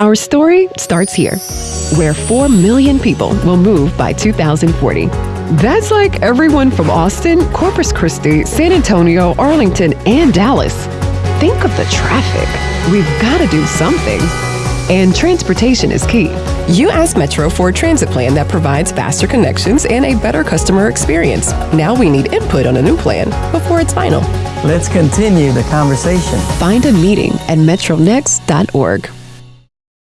Our story starts here, where 4 million people will move by 2040. That's like everyone from Austin, Corpus Christi, San Antonio, Arlington, and Dallas. Think of the traffic. We've got to do something. And transportation is key. You asked Metro for a transit plan that provides faster connections and a better customer experience. Now we need input on a new plan before it's final. Let's continue the conversation. Find a meeting at metronext.org.